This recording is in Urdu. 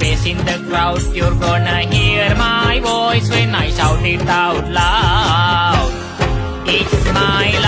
peace in doubt your gunner my voice when I saw the smile